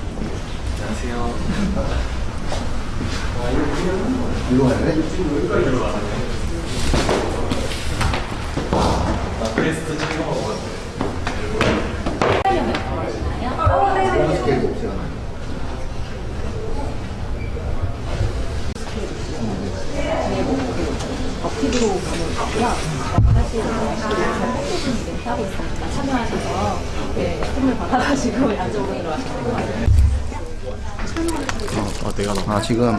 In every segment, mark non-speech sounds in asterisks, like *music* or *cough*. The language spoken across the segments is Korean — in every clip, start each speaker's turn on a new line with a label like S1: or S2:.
S1: 안녕하세요.
S2: 이거 가야 돼?
S1: 나 브레스트 찍어 먹었는데.
S2: 스케일
S3: 선물 받아가지고 양쪽으로 들어가시는
S1: 어, 내가 너.
S2: 아 지금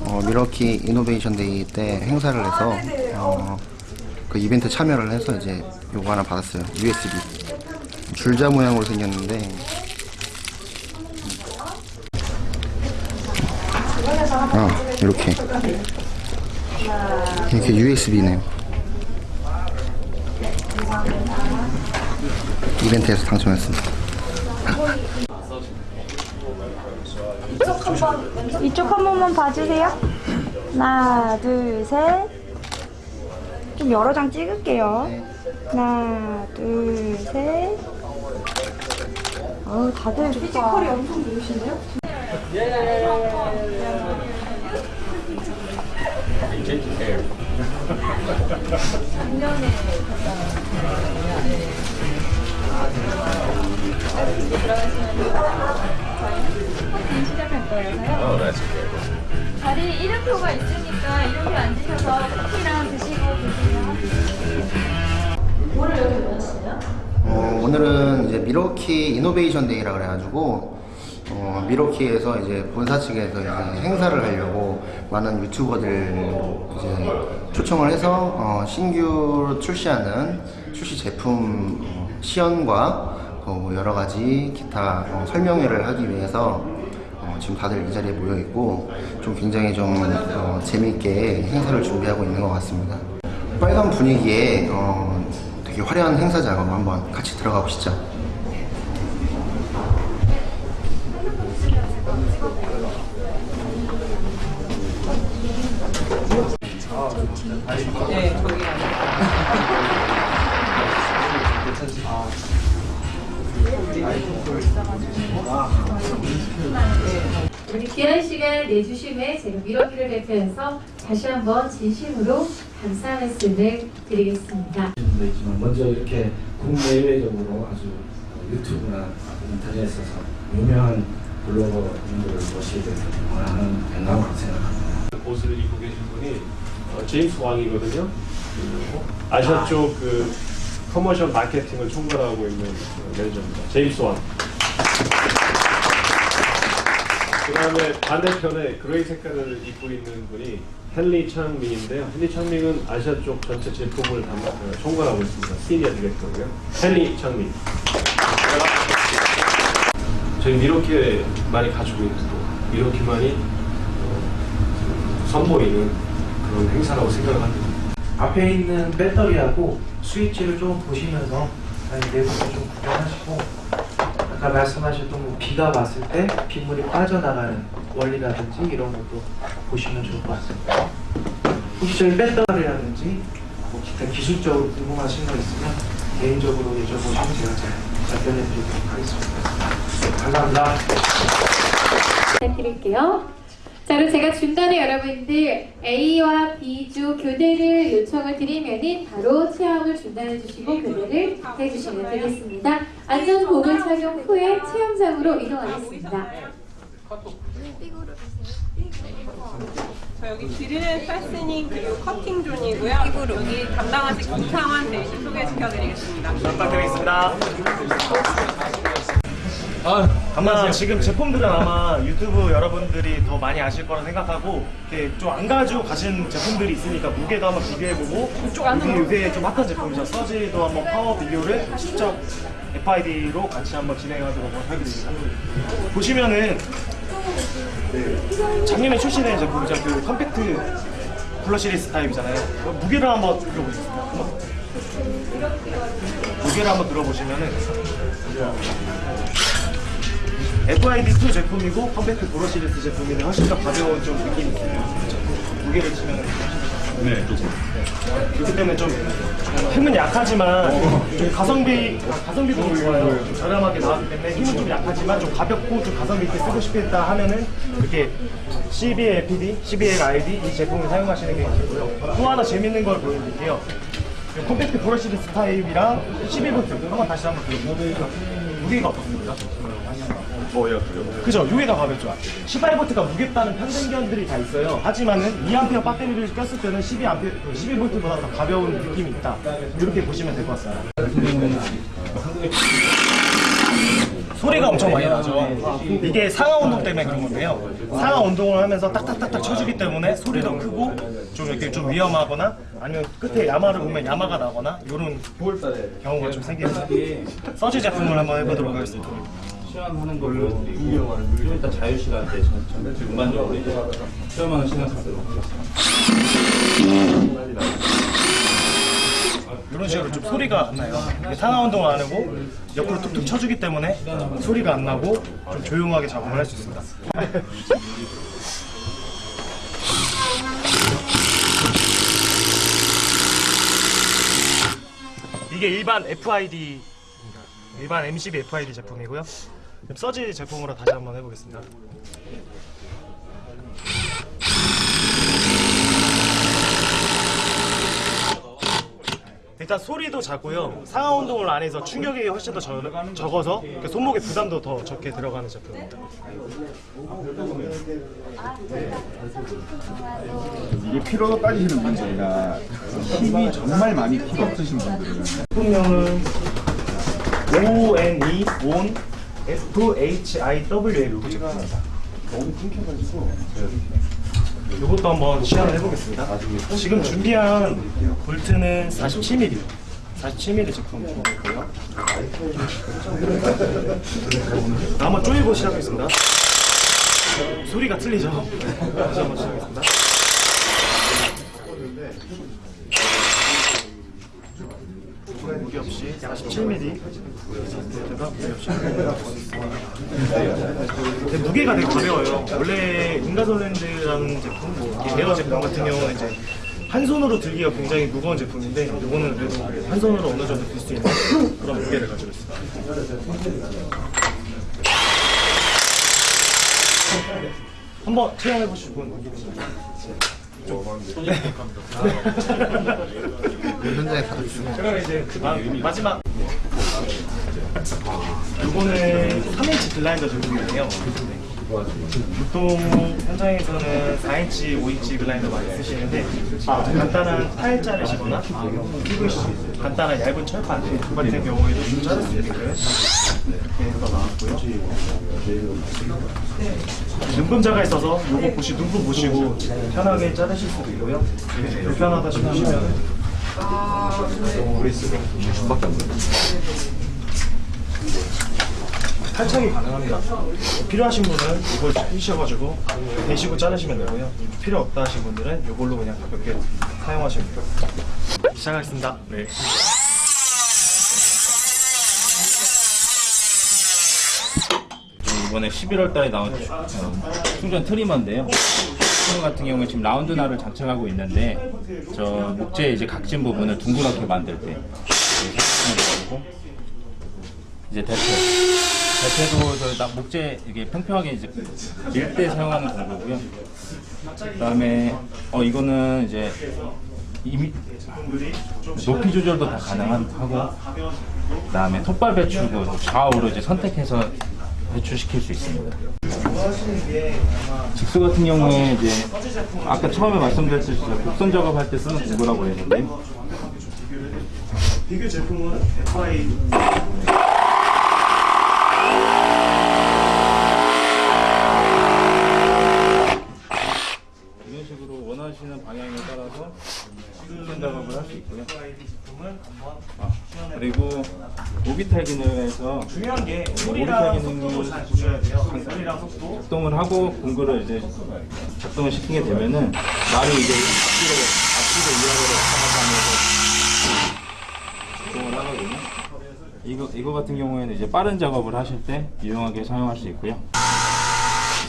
S2: 어, 밀워키 Innovation Day 때 행사를 해서 어, 그 이벤트 참여를 해서 이제 요거 하나 받았어요. USB 줄자 모양으로 생겼는데. 아 이렇게 이렇게 USB네요 이벤트에서 당첨했습니다
S4: 이쪽 한 번만 봐주세요. 하나, 둘, 셋. 좀 여러 장 찍을게요. 하나, 둘, 셋. 어우, 다들 피지컬이 엄청 좋으신데요?
S5: 시
S2: 미러키 이노베이션 데이라 그래가지고 어, 미러키에서 이제 본사 측에서 이제 행사를 하려고 많은 유튜버들 이제 초청을 해서 어, 신규 출시하는 출시 제품 어, 시연과 어, 여러 가지 기타 어, 설명회를 하기 위해서 어, 지금 다들 이 자리에 모여 있고 좀 굉장히 좀 어, 재미있게 행사를 준비하고 있는 것 같습니다. 빨간 분위기에 어, 되게 화려한 행사 작업 한번 같이 들어가 보시죠.
S5: 귀한 시간 내주심에 제가 미러키를 대표해서 다시 한번 진심으로 감사 말씀을 드리겠습니다.
S6: 있지만 먼저 이렇게 국내외적으로 아주 유튜브나 인터넷에서 유명한 블로거분들을 모시게 돼서 하는 영광으로 생각합니다.
S7: 옷을 입고 계신 분이 어, 제임스 왕이거든요. 아시아 쪽 그 커머셜 마케팅을 총괄하고 있는 어, 매니저입니다. 제임스 왕. 그 다음에 반대편에 gray 색깔을 입고 있는 분이 헨리 창님인데요. 헨리 창님은 아시아 쪽 전체 제품을 담당, 어, 총괄하고 있습니다. senior director고요. 헨리 창님. 저희 밀워키에 많이 가지고 있고 밀워키만이 어, 선보이는 그런 행사라고 생각을 합니다.
S8: 앞에 있는 배터리하고 스위치를 좀 보시면서 내부를 좀 구경하시고 아까 말씀하셨던 뭐 비가 왔을 때 빗물이 빠져나가는 원리라든지 이런 것도 보시면 좋을 것 같습니다. 혹시 저희 배터리라든지 뭐 기타 기술적으로 궁금하신 거 있으면 개인적으로 여쭤보시면 제가 잘 답변해 드리도록 하겠습니다. 네, 감사합니다.
S5: 부탁드릴게요. 자, 그럼 제가 중간에 여러분들 A와 B조 교대를 요청을 드리면은 바로 체험을 중단해 주시고 교대를 해 주시면 되겠습니다. 안전복을 착용 후에 체험장으로 이동하겠습니다.
S9: 저 여기 drill fastening 그리고 cutting zone이고요. 여기 담당하실 김창환 대신 소개시켜드리겠습니다.
S10: 아마 지금 제품들은 아마 유튜브 여러분들이 더 많이 아실 거라 생각하고 좀안 가지고 가신 제품들이 있으니까 무게도 한번 비교해보고 요새, 요새 좀 핫한 제품이죠. 서지도 한번 파워 비교를 직접 FID로 같이 한번 진행하도록 하겠습니다. 보시면은 네, 작년에 출시된 제품이죠. 그 compact brushless 타입이잖아요. 무게를 한번 들어보겠습니다. 한번. 무게를 한번 들어보시면은 FID2 제품이고 compact brushless 제품인데 훨씬 더 가벼운 좀 느낌이 있어요. 무게를 치면 훨씬 더 네. 그렇기 때문에 좀 힘은 약하지만 좀 가성비 가성비도 좋아요. 좀 저렴하게 나왔기 때문에 힘은 좀 약하지만 좀 가볍고 좀 가성비 있게 쓰고 싶다 하면은 이렇게 CBL PD, CBL ID 이 제품을 사용하시는 게 좋고요. 또 하나 재밌는 걸 보여드릴게요. 이 compact brushless 타입이랑 12V 한번 다시 한번 보여드릴게요. 무게가 어떻습니까?
S7: 뭐야 그요?
S10: 그죠? 얘가 가볍죠. 18V가 무겁다는 편견들이 다 있어요. 하지만은 2A 배터리를 꼈을 때는 12A, 12V보다 더 가벼운 느낌이 있다. 이렇게 보시면 될 것 같습니다. 소리가 엄청 많이 나죠. 이게 상하 운동 때문에 그런 건데요. 상하 운동을 하면서 딱딱딱딱 쳐주기 때문에 소리도 크고 좀 이렇게 좀 위험하거나 아니면 끝에 야마를 보면 야마가 나거나 이런 경우가 좀 생깁니다. 서지 제품을 한번 해보도록 하겠습니다.
S6: 시험하는 걸로 좀 이따 자유 시간 때 전- 전- 전반적으로 이제 시험하는 시간 갖도록
S10: 이런 식으로 좀 소리가 안 나요. 상하 운동을 안 하고 옆으로 툭툭 쳐주기 때문에 소리가 안 나고 좀 조용하게 작업을 할 수 있습니다. *laughs* 이게 일반 FID 일반 MCB FID 제품이고요. 서지 제품으로 다시 한번 해보겠습니다. 일단 소리도 작고요. 상하 운동을 안 해서 충격이 훨씬 더 적, 적어서 그 손목에 부담도 더 적게 들어가는 제품입니다.
S11: 이게 필요가 빠지시는 분들이나 힘이 정말 많이 필요 없으신 분들은
S10: 제품명은 ONE ON FHIW의 로고 제품입니다.
S11: 너무 끊겨가지고
S10: 이것도 한번 시연을 해보겠습니다. 지금 준비한 볼트는 47mm, 47mm 제품이고요. 한번 쪼이고 시작하겠습니다. 소리가 틀리죠? 다시 한번 시작하겠습니다. 무게 없이 47mm 제가 무게 없이 근데 무게가 되게 가벼워요. 원래 인가솔랜드라는 제품, 뭐 에어 제품 같은 경우는 이제 한 손으로 들기가 굉장히 무거운 제품인데 이거는 그래도 한 손으로 어느 정도 들 수 있는 그런 무게를 가지고 있습니다. 한번 체험해 보실 분
S2: 현장에 가르치면
S10: 제가 이제 그 마지막 이거는 3인치 그라인더 제품이에요. 보통 현장에서는 4인치, 5인치 그라인더 많이 쓰시는데 간단한 타일 자르시거나 PVC 간단한 얇은 철판 같은 경우에도 좀 자를 수 이렇게 해서 나왔고요. 눈금자가 있어서 이거 보시 눈금 보시고 편하게 자르실 수도 있고요. 불편하다 싶으시면 탈착이 가능합니다. 필요하신 분은 이걸 해주셔가지고 대시고 자르시면 되고요. 필요 없다 하신 분들은 이걸로 그냥 가볍게 사용하시면 돼요. 시작하겠습니다. 네.
S12: 이번에 11월 달에 나온 어, 충전 트리머인데요. 트리머 같은 경우에 지금 라운드 날을 장착하고 있는데 저 목재 이제 각진 부분을 둥그렇게 만들 때 이제 대패 대패도 저 나- 목재 이게 평평하게 이제 밀 때 사용하는 공구고요. 그다음에 어 이거는 이제 이미 높이 조절도 다 가능하고 그다음에 톱발 배출구 좌우로 이제 선택해서 배출시킬 수 있습니다. 직수 같은 경우에 이제 아까 처음에 말씀드렸듯이 곡선 작업할 때 쓰는 도구라고 했는데
S10: 비교 제품은 FI
S12: 이런 식으로 원하시는 방향에 따라서 작업을 할 수 있고요. 아, 그리고 오비탈 기능에서
S10: 중요한 게 소리랑 속도도 잘 보셔야 돼요. 소리랑 속도.
S12: 작동을 하고 공구를 이제 작동을 시키게 되면은 말이 이제 앞뒤로 앞뒤로 이하로 하면서 작동을 하거든요. 이거 이거 같은 경우에는 이제 빠른 작업을 하실 때 유용하게 사용할 수 있고요.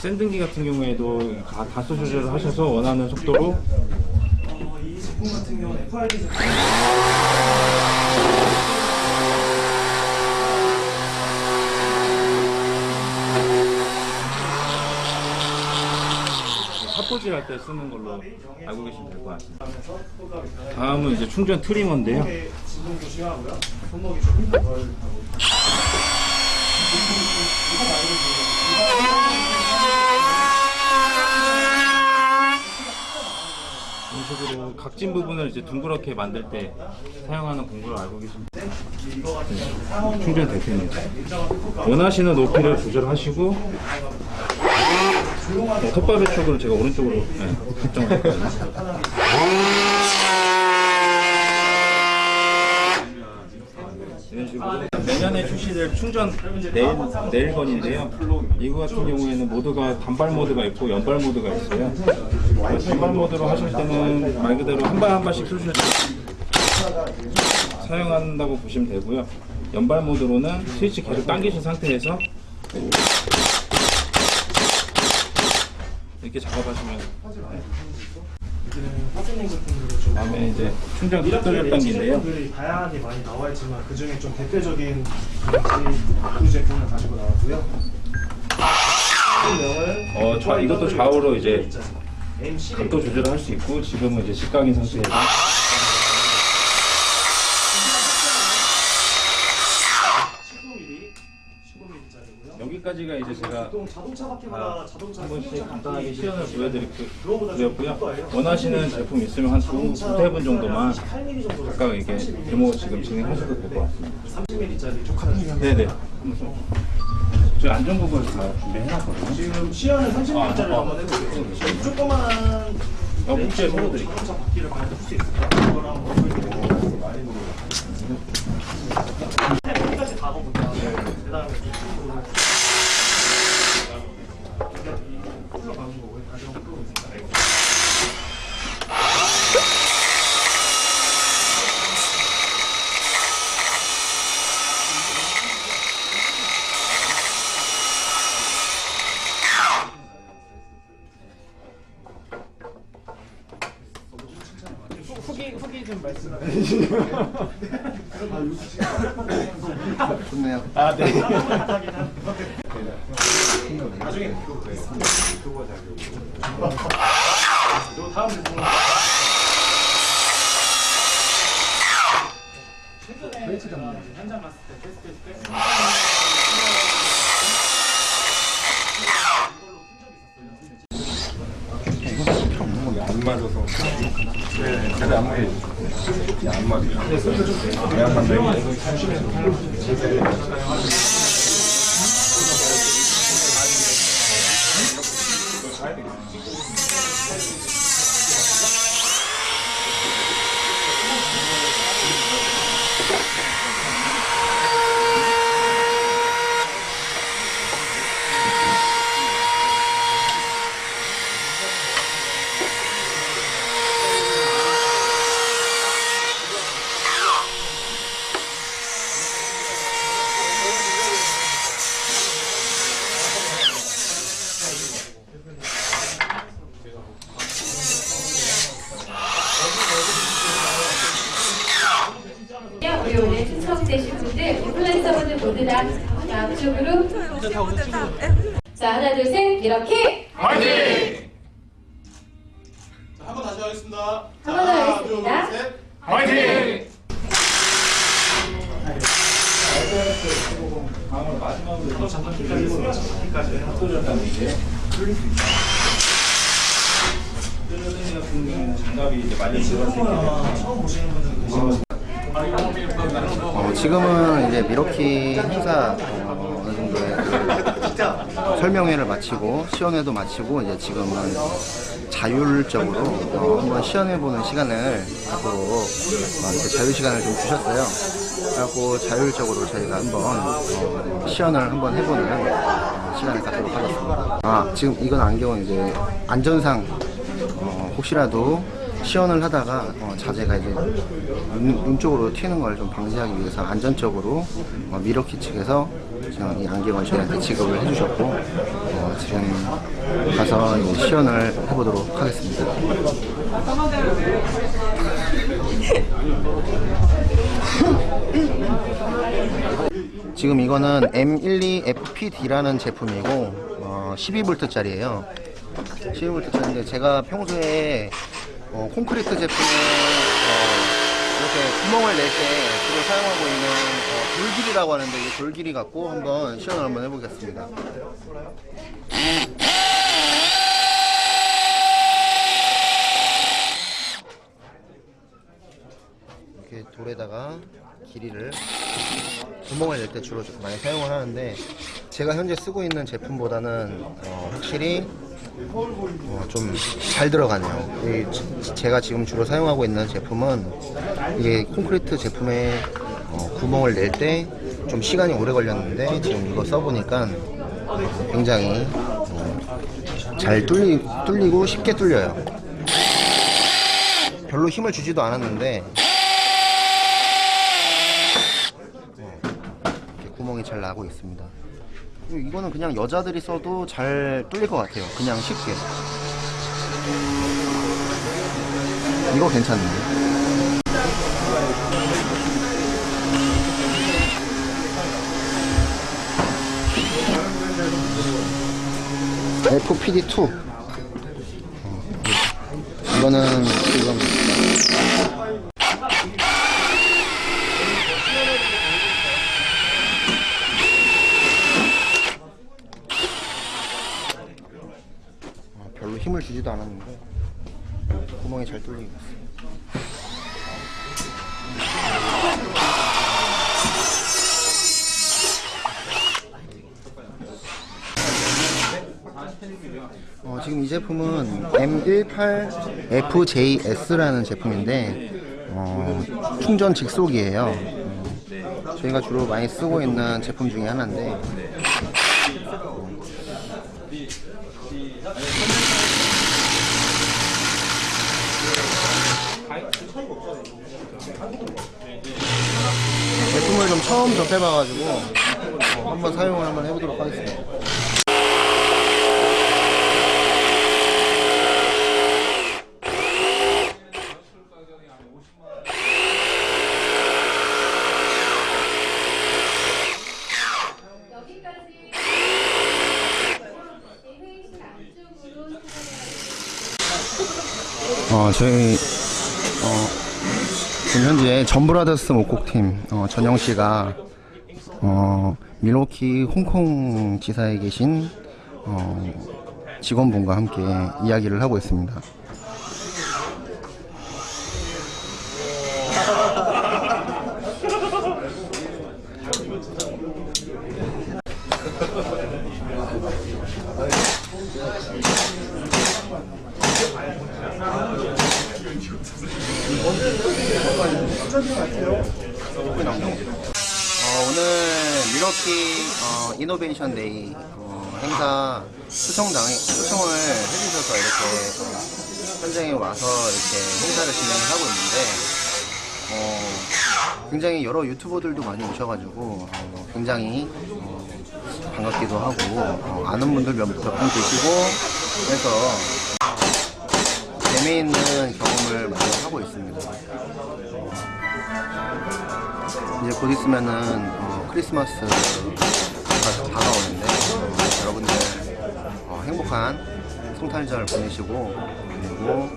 S12: 샌딩기 같은 경우에도 가- 가속 조절을 하셔서 원하는 속도로
S10: 제품 같은 경우는 FRD 제품
S12: 삿포질 할 때 쓰는 걸로 알고 계시면 될 것 같습니다. 다음은 이제 충전 트리머인데요. 이런 식으로 각진 부분을 이제 둥그렇게 만들 때 사용하는 공구를 알고 네, 충전 될 때입니다. 원하시는 높이를 조절하시고 네, 톱밥의 쪽으로 제가 오른쪽으로 네, 설정을 했거든요. 이런 식으로 내년에 출시될 충전 네일, 네일건인데요. 이거 같은 경우에는 모드가 단발 모드가 있고 연발 모드가 있어요. 단발 모드로 하실 때는 말 그대로 한 발 한 발씩 쑤실 때 사용한다고 보시면 되고요. 연발 모드로는 스위치 계속 당기신 상태에서 이렇게 작업하시면
S10: 같은 거를 좀
S12: 다음에 이제 충전 당기인데요.
S10: 제품들이 다양하게 많이 나와 있지만 그 중에 좀 대표적인 그 제품을 가지고 나왔고요.
S12: 어, 좌, 이것도 좌우로 이제
S10: M12
S12: 각도 조절을 할 수 있고 지금은 이제 직각인 상태에서
S10: 19mm, 19mm짜리고요.
S12: 여기까지가 이제 제가
S10: 자동차 바퀴보다
S12: 아,
S10: 자동차
S12: 한 번씩 간단하게 시연을 보여드렸고요. 원하시는 제품 있으면 한 두, 두세 분 정도만
S10: 8mm 정도
S12: 각각 이렇게 데모 지금 진행하셔도 될 것 같습니다.
S10: 30mm짜리 조카는
S12: 네네. 저희 안전 부분 다 준비해놨거든요.
S10: 지금 시야는 30mm짜리
S12: 아,
S10: 한번 해볼게요. 지금 조그만한
S12: 어, 목재 서로 드릴게요.
S10: 자동차 바퀴를 그냥 풀수 있을까요? 그거랑 한번 보여드릴게요. 여기까지 다. 그 다음에 이쪽으로 흘러가는 거고요. 다시 한번 끌어보겠습니다. 후기 후기 좀 말씀해 주시죠.
S2: 좋네요.
S10: 아 네. 나중에. 요 다음 제품 최근에 현장 갔을 때 테스트했을 때
S11: 안 맞아서 네, 잘안 맞아요. 안 맞아요. 왜안 맞나요?
S5: 우리 오늘 추첨되신 분들 다 앞쪽으로. 자 하나 둘 셋. 이렇게.
S1: 화이팅!
S2: 지금은 이제 미러키 행사 어, 어느 정도의 그 설명회를 마치고 시연회도 마치고 이제 지금은 자율적으로 어, 한번 시연해보는 시간을 갖도록 어, 자유 시간을 좀 주셨어요. 그래갖고 자율적으로 저희가 한번 어, 시연을 한번 해보는 어, 시간을 갖도록 하겠습니다. 아 지금 이건 안경은 이제 안전상 어, 혹시라도 시연을 하다가 어, 자재가 이제 눈, 눈 쪽으로 튀는 걸 좀 방지하기 위해서 안전적으로 어, 미러키 측에서 지금 이 안경을 저희한테 지급을 해주셨고 어, 지금 가서 이제 시연을 해보도록 하겠습니다. 지금 이거는 M12FPD라는 제품이고 어, 12V짜리예요. 12V짜리인데 제가 평소에 어, 콘크리트 제품에 어, 이렇게 구멍을 낼 때 주로 사용하고 있는 어, 돌길이라고 하는데 이 돌길이 갖고 한번 시연을 한번 해보겠습니다. 이렇게 돌에다가 길이를 구멍을 낼 때 주로 좀 많이 사용을 하는데 제가 현재 쓰고 있는 제품보다는 어, 확실히 어, 좀잘 들어가네요. 제가 지금 주로 사용하고 있는 제품은 이게 콘크리트 제품에 어, 구멍을 낼 때 좀 시간이 오래 걸렸는데 지금 이거 써보니까 굉장히 어, 잘 뚫리, 뚫리고 쉽게 뚫려요. 별로 힘을 주지도 않았는데 이렇게 구멍이 잘 나고 있습니다. 이거는 그냥 여자들이 써도 잘 뚫릴 것 같아요. 그냥 쉽게. 이거 괜찮네. FPD2. 어, 이거는 지금 어, 별로 힘을 주지도 않았는데 구멍이 잘 뚫리고 있어요. 어, 지금 이 제품은 M18FJS라는 제품인데 어, 충전 직속이에요. 음, 저희가 주로 많이 쓰고 있는 제품 중에 하나인데 제품을 좀 처음 접해봐가지고 어, 한번 사용을 한번 해보도록 하겠습니다. 어, 저희, 어, 지금 현재 전브라더스 목곡팀, 어, 전영 씨가, 어, 밀워키 홍콩 지사에 계신, 어, 직원분과 함께 이야기를 하고 있습니다. 어, 오늘 밀워키 어, Innovation Day 어, 행사 초청당 초청을 해주셔서 이렇게 어, 현장에 와서 이렇게 행사를 진행하고 있는데 어, 굉장히 여러 유튜버들도 많이 오셔가지고 어, 굉장히 어, 반갑기도 하고 어, 아는 분들 몇 분 계시고 해서 재미있는 경험을 많이 하고 있습니다. 이제 곧 있으면은 어, 크리스마스가 다가오는데 어, 여러분들 어, 행복한 성탄절 보내시고 그리고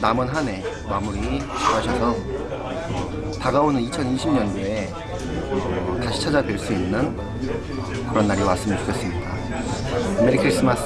S2: 남은 한 해 마무리 잘하셔서 어, 다가오는 2020년도에 어, 다시 찾아뵐 수 있는 그런 날이 왔으면 좋겠습니다. 메리 크리스마스.